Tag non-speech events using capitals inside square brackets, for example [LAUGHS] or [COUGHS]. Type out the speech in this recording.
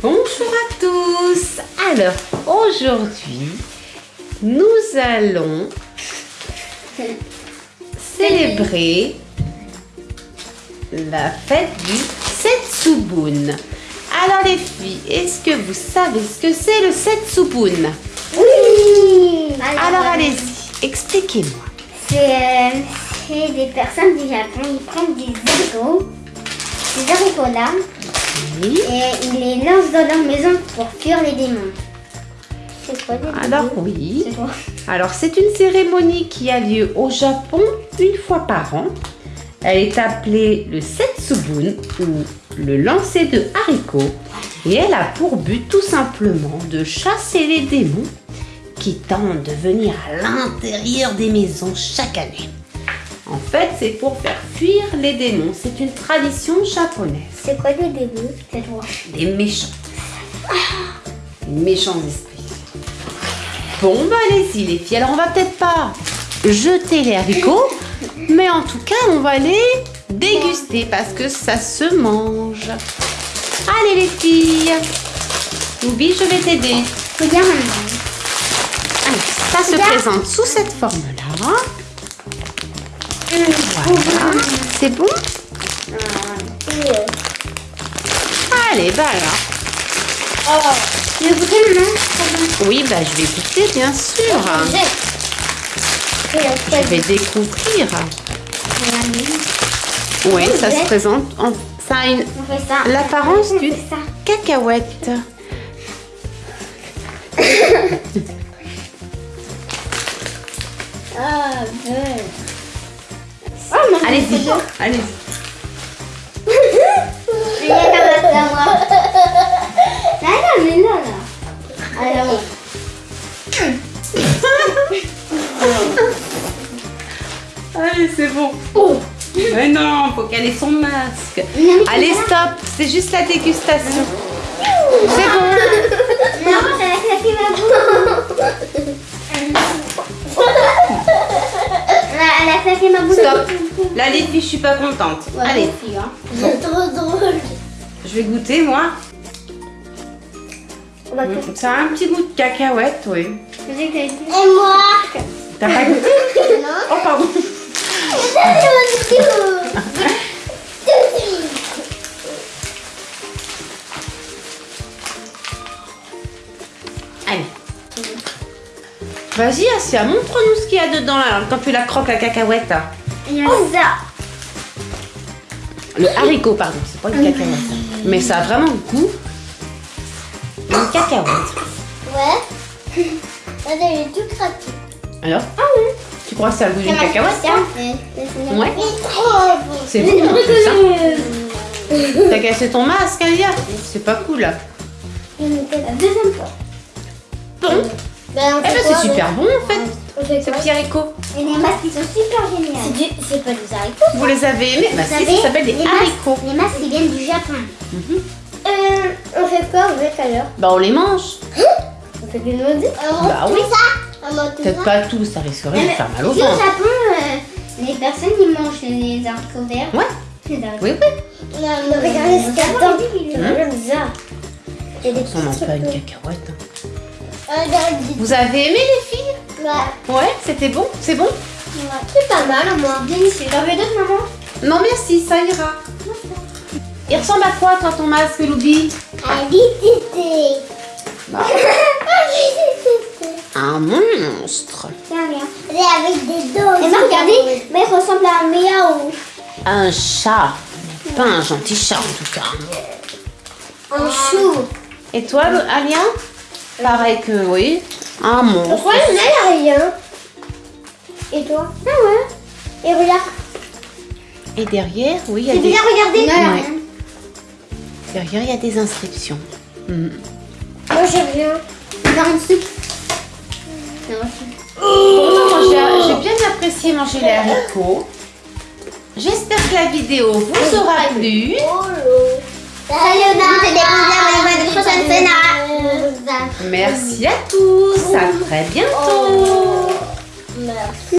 Bonjour à tous. Alors, aujourd'hui, nous allons célébrer la fête du Setsubun. Alors les filles, est-ce que vous savez ce que c'est le Setsubun? Oui Alors allez-y, expliquez-moi. C'est euh, des personnes du Japon, ils prennent des haricots, des haricots là, Oui. et ils les lancent dans leur maison pour fuir les démons. C'est quoi des Alors démons oui. Alors c'est une cérémonie qui a lieu au Japon une fois par an. Elle est appelée le Setsubun ou le lancer de haricots et elle a pour but tout simplement de chasser les démons qui tentent de venir à l'intérieur des maisons chaque année. En fait, c'est pour faire fuir les démons. C'est une tradition japonaise. C'est quoi des démons C'est toi. Des méchants. Des méchants esprits. Bon, bah allez-y les filles. Alors on va peut-être pas jeter les haricots, mais en tout cas on va les déguster parce que ça se mange. Allez les filles. Loubi, je vais t'aider. Regarde maman. Alors, ça se présente sous cette forme-là. Voilà. C'est bon Allez, bah alors. Oh, goûter maman Oui, bah je vais goûter bien sûr. Je vais découvrir. Oui, ça se présente. En... Ça a une l'apparence d'une cacahuète. [COUGHS] Ah, maman, Allez-y, allez-y. A main, là, moi. Là, là, mais là, là. Alors, Allez, c'est bon. Mais non, faut qu'elle ait son masque. Non, Allez, stop, c'est juste la dégustation. C'est bon. Maman, ça va claquer ma bouche. Là, Elle a claqué ma bouche. Stop. Là, les filles, je suis pas contente. Allez, C'est trop drôle. je vais goûter, moi. On va Ça a un petit goût de cacahuète, oui. Et moi T'as pas goûté Non. Oh, pardon. Allez. Vas-y, Asia, montre-nous ce qu'il y a dedans là, quand tu la croques la cacahuète. Il y a ça. Le haricot, pardon, c'est pas une cacahuète. Mais ça a vraiment le goût d'une cacahuète. Ouais. [LAUGHS] Regarde, il est tout craqué. Alors Ah oui. Tu crois que ça a le goût d'une cacahuète Ouais. Oh, C'est bon, hein. [LAUGHS] T'as cassé ton masque, Alia C'est pas cool. Mettre la deuxième fois. Bon. Ben, Eh ben, c'est super bon en fait, On fait ce quoi petit haricot. Et les masques, ils sont super géniaux. C'est. C'est pas des haricots. Vous les avez aimés Bah si, ça s'appelle des les haricots. Masques, les masques, ils viennent du Japon. Mhm. Euh, on fait quoi avec alors Bah on les mange. On fait des noix Bah oui. ça Peut-être pas tous, ça risquerait de faire mal au Ici au ventre. Japon, euh, les personnes ils mangent les haricots verts. Ouais, Les haricots. oui, oui. Regardez ce qu'il y a dedans. Hum. C'est bizarre. Il y a des Ça mange petits pas une trucs. cacahuète. Vous avez aimé les filles? Ouais. Ouais, c'était bon C'est bon C'est pas mal, moi. Délicieux. T'en veux d'autres, maman Non merci, ça ira. Il ressemble à quoi toi ton masque, Loubi Un litité. Bah, [LAUGHS] un monstre. Et avec des dents. Et regardez, mais il ressemble à un miaou. Un chat. Pas un gentil chat en tout cas. Un chou. Et toi, Alia? Pareil que oui. Un monstre. Pourquoi il n'y a rien Et toi Ah ouais. Et regarde. Et derrière, oui, il y a des... bien, regardez. Ouais. Derrière, il y a des inscriptions. Mhm. Moi, j'ai rien. Dans une soupe. Bon, j'ai j'ai bien apprécié manger les haricots. J'espère que la vidéo vous aura plu. Merci à tous. À très bientôt. Merci.